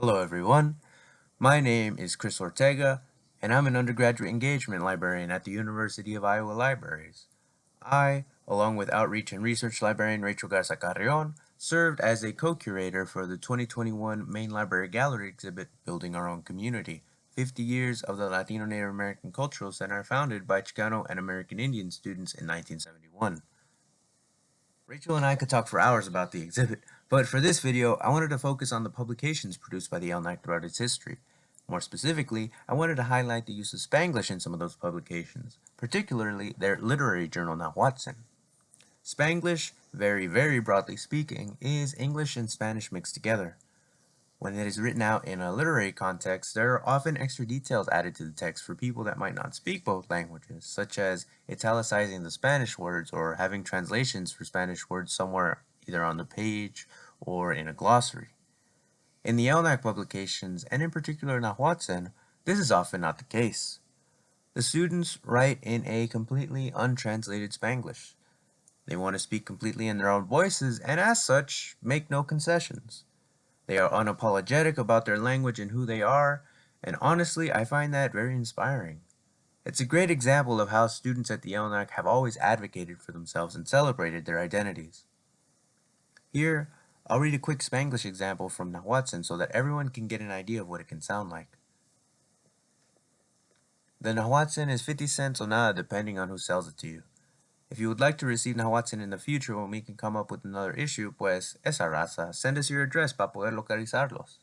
Hello everyone, my name is Chris Ortega and I'm an undergraduate engagement librarian at the University of Iowa Libraries. I, along with outreach and research librarian Rachel Garza Carrion, served as a co-curator for the 2021 Main Library Gallery exhibit Building Our Own Community, 50 Years of the Latino Native American Cultural Center founded by Chicano and American Indian students in 1971. Rachel and I could talk for hours about the exhibit, but for this video, I wanted to focus on the publications produced by the LNAC throughout its history. More specifically, I wanted to highlight the use of Spanglish in some of those publications, particularly their literary journal Nahuatzin. Spanglish, very, very broadly speaking, is English and Spanish mixed together. When it is written out in a literary context, there are often extra details added to the text for people that might not speak both languages, such as italicizing the Spanish words or having translations for Spanish words somewhere either on the page or in a glossary. In the LNAC publications, and in particular Nahuatzin, this is often not the case. The students write in a completely untranslated Spanglish. They want to speak completely in their own voices and as such, make no concessions. They are unapologetic about their language and who they are, and honestly, I find that very inspiring. It's a great example of how students at the LNAC have always advocated for themselves and celebrated their identities. Here, I'll read a quick Spanglish example from Nahuatzin so that everyone can get an idea of what it can sound like. The Nahuatzin is 50 cents or nada depending on who sells it to you. If you would like to receive Nahuatzin in the future when we can come up with another issue, pues esa raza, send us your address para poder localizarlos.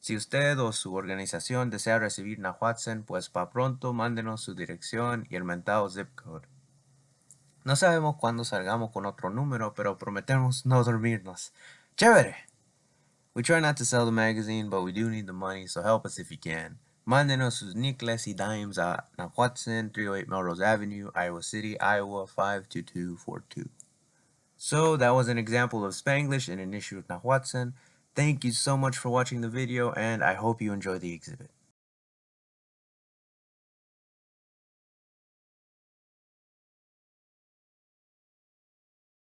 Si usted o su organización desea recibir Nahuatzin, pues pa pronto mándenos su dirección y el mentado zip code. No sabemos cuándo salgamos con otro número, pero prometemos no dormirnos. ¡Chévere! We try not to sell the magazine, but we do need the money, so help us if you can. Mándenos sus nickels y dimes a Nahuatzin, 308 Melrose Avenue, Iowa City, Iowa 52242. So that was an example of Spanglish in an issue of Nahuatzin. Thank you so much for watching the video and I hope you enjoy the exhibit.